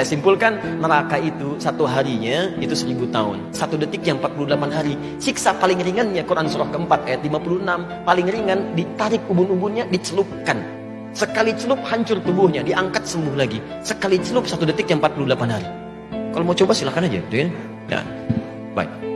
Saya simpulkan neraka itu satu harinya itu seribu tahun. Satu detik yang 48 hari. Siksa paling ringannya Quran surah keempat ayat 56. Paling ringan ditarik ubun-ubunnya dicelupkan. Sekali celup hancur tubuhnya, diangkat sembuh lagi. Sekali celup satu detik yang 48 hari. Kalau mau coba silahkan aja. Gitu ya. ya. Baik.